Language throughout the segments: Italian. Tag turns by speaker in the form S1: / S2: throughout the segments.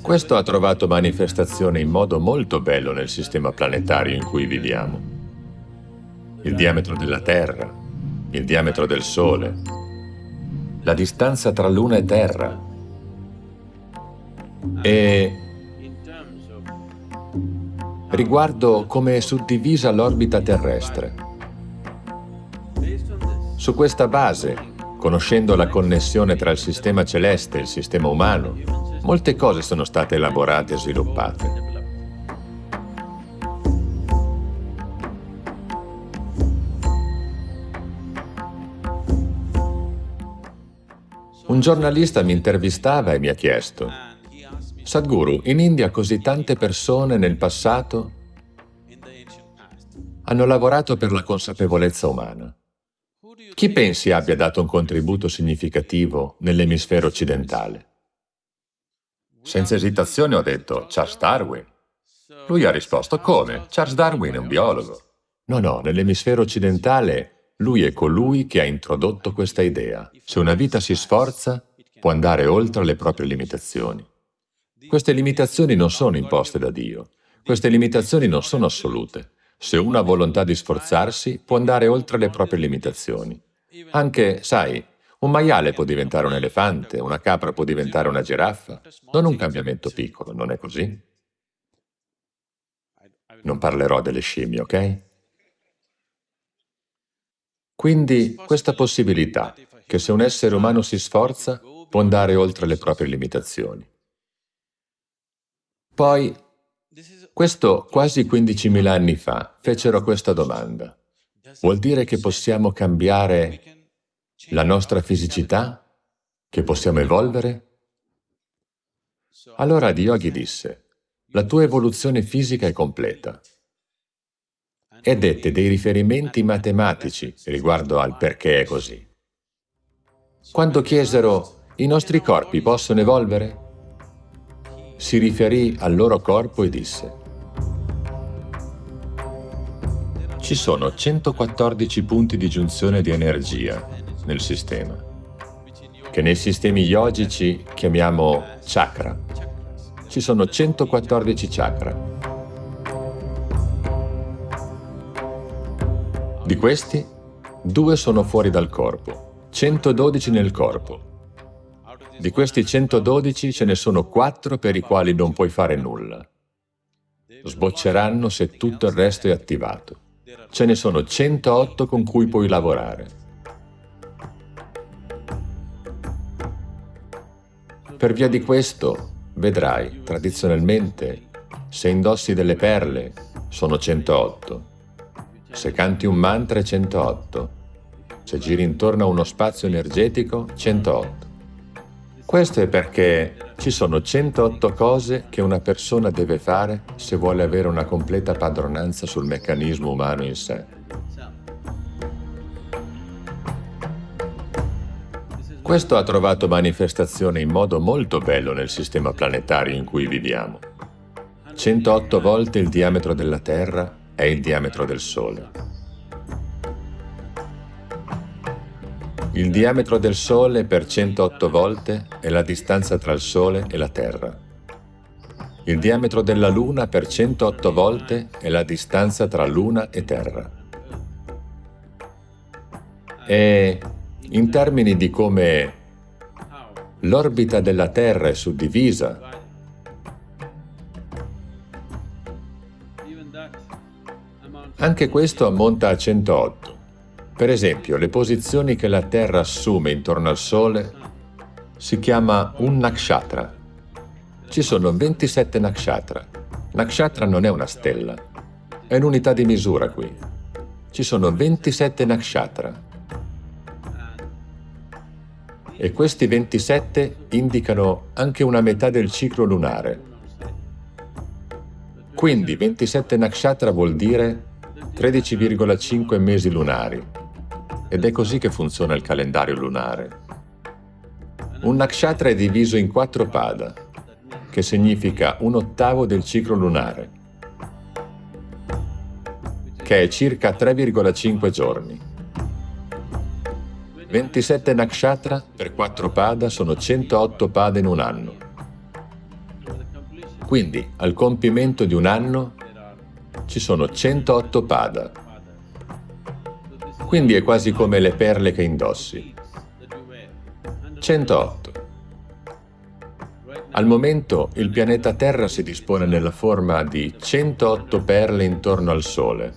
S1: Questo ha trovato manifestazione in modo molto bello nel sistema planetario in cui viviamo. Il diametro della Terra, il diametro del Sole, la distanza tra Luna e Terra e riguardo come è suddivisa l'orbita terrestre. Su questa base, conoscendo la connessione tra il sistema celeste e il sistema umano, molte cose sono state elaborate e sviluppate. Un giornalista mi intervistava e mi ha chiesto Sadhguru, in India così tante persone nel passato hanno lavorato per la consapevolezza umana. Chi pensi abbia dato un contributo significativo nell'emisfero occidentale? Senza esitazione ho detto Charles Darwin. Lui ha risposto come? Charles Darwin è un biologo. No, no, nell'emisfero occidentale lui è colui che ha introdotto questa idea. Se una vita si sforza, può andare oltre le proprie limitazioni. Queste limitazioni non sono imposte da Dio. Queste limitazioni non sono assolute. Se uno ha volontà di sforzarsi, può andare oltre le proprie limitazioni. Anche, sai, un maiale può diventare un elefante, una capra può diventare una giraffa. Non un cambiamento piccolo, non è così? Non parlerò delle scimmie, ok? Quindi questa possibilità, che se un essere umano si sforza, può andare oltre le proprie limitazioni. Poi, questo quasi 15.000 anni fa, fecero questa domanda. Vuol dire che possiamo cambiare la nostra fisicità? Che possiamo evolvere? Allora Yogi disse, la tua evoluzione fisica è completa. E dette dei riferimenti matematici riguardo al perché è così. Quando chiesero, i nostri corpi possono evolvere? si riferì al loro corpo e disse Ci sono 114 punti di giunzione di energia nel sistema, che nei sistemi yogici chiamiamo chakra. Ci sono 114 chakra. Di questi, due sono fuori dal corpo, 112 nel corpo, di questi 112 ce ne sono 4 per i quali non puoi fare nulla. Sbocceranno se tutto il resto è attivato. Ce ne sono 108 con cui puoi lavorare. Per via di questo, vedrai, tradizionalmente, se indossi delle perle, sono 108. Se canti un mantra è 108. Se giri intorno a uno spazio energetico, 108. Questo è perché ci sono 108 cose che una persona deve fare se vuole avere una completa padronanza sul meccanismo umano in sé. Questo ha trovato manifestazione in modo molto bello nel sistema planetario in cui viviamo. 108 volte il diametro della Terra è il diametro del Sole. Il diametro del Sole per 108 volte è la distanza tra il Sole e la Terra. Il diametro della Luna per 108 volte è la distanza tra Luna e Terra. E in termini di come l'orbita della Terra è suddivisa, anche questo ammonta a 108. Per esempio, le posizioni che la Terra assume intorno al Sole si chiama un nakshatra. Ci sono 27 nakshatra. Nakshatra non è una stella, è un'unità di misura qui. Ci sono 27 nakshatra. E questi 27 indicano anche una metà del ciclo lunare. Quindi 27 nakshatra vuol dire 13,5 mesi lunari, ed è così che funziona il calendario lunare. Un nakshatra è diviso in quattro pada, che significa un ottavo del ciclo lunare, che è circa 3,5 giorni. 27 nakshatra per 4 pada sono 108 pada in un anno. Quindi, al compimento di un anno, ci sono 108 pada. Quindi è quasi come le perle che indossi. 108. Al momento il pianeta Terra si dispone nella forma di 108 perle intorno al Sole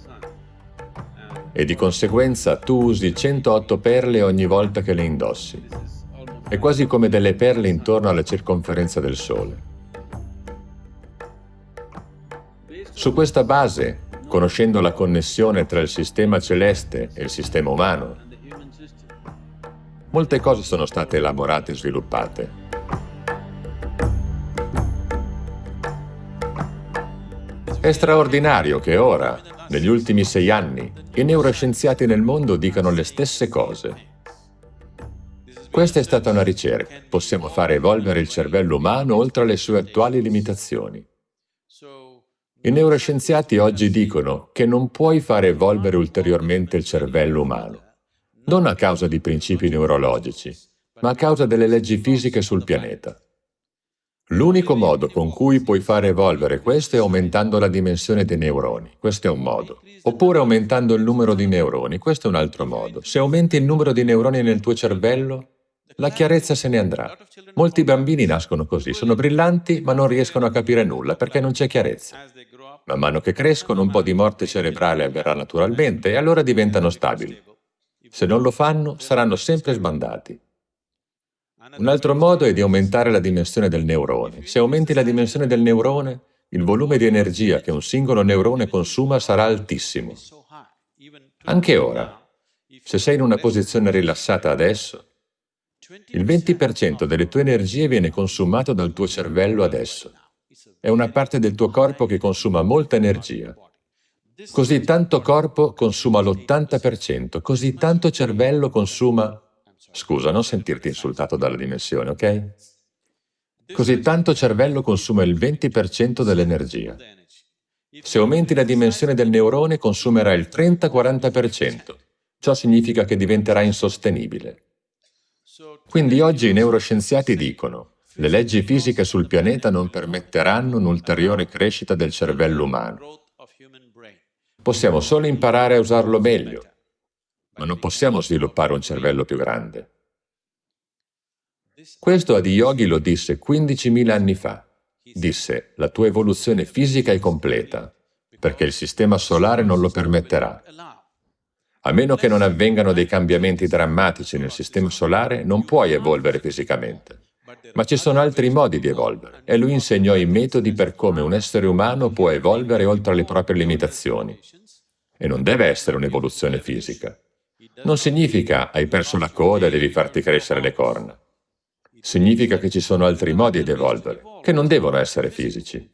S1: e di conseguenza tu usi 108 perle ogni volta che le indossi. È quasi come delle perle intorno alla circonferenza del Sole. Su questa base, conoscendo la connessione tra il sistema celeste e il sistema umano, molte cose sono state elaborate e sviluppate. È straordinario che ora, negli ultimi sei anni, i neuroscienziati nel mondo dicano le stesse cose. Questa è stata una ricerca. Possiamo fare evolvere il cervello umano oltre le sue attuali limitazioni. I neuroscienziati oggi dicono che non puoi fare evolvere ulteriormente il cervello umano, non a causa di principi neurologici, ma a causa delle leggi fisiche sul pianeta. L'unico modo con cui puoi fare evolvere questo è aumentando la dimensione dei neuroni, questo è un modo. Oppure aumentando il numero di neuroni, questo è un altro modo. Se aumenti il numero di neuroni nel tuo cervello, la chiarezza se ne andrà. Molti bambini nascono così, sono brillanti ma non riescono a capire nulla perché non c'è chiarezza. Man mano che crescono un po' di morte cerebrale avverrà naturalmente e allora diventano stabili. Se non lo fanno, saranno sempre sbandati. Un altro modo è di aumentare la dimensione del neurone. Se aumenti la dimensione del neurone, il volume di energia che un singolo neurone consuma sarà altissimo. Anche ora, se sei in una posizione rilassata adesso, il 20% delle tue energie viene consumato dal tuo cervello adesso. È una parte del tuo corpo che consuma molta energia. Così tanto corpo consuma l'80%, così tanto cervello consuma Scusa, non sentirti insultato dalla dimensione, ok? Così tanto cervello consuma il 20% dell'energia. Se aumenti la dimensione del neurone consumerà il 30-40%. Ciò significa che diventerà insostenibile. Quindi oggi i neuroscienziati dicono le leggi fisiche sul pianeta non permetteranno un'ulteriore crescita del cervello umano. Possiamo solo imparare a usarlo meglio, ma non possiamo sviluppare un cervello più grande. Questo Adiyogi lo disse 15.000 anni fa. Disse, la tua evoluzione fisica è completa, perché il sistema solare non lo permetterà. A meno che non avvengano dei cambiamenti drammatici nel sistema solare, non puoi evolvere fisicamente. Ma ci sono altri modi di evolvere, e lui insegnò i metodi per come un essere umano può evolvere oltre le proprie limitazioni. E non deve essere un'evoluzione fisica. Non significa hai perso la coda e devi farti crescere le corna. Significa che ci sono altri modi di evolvere, che non devono essere fisici.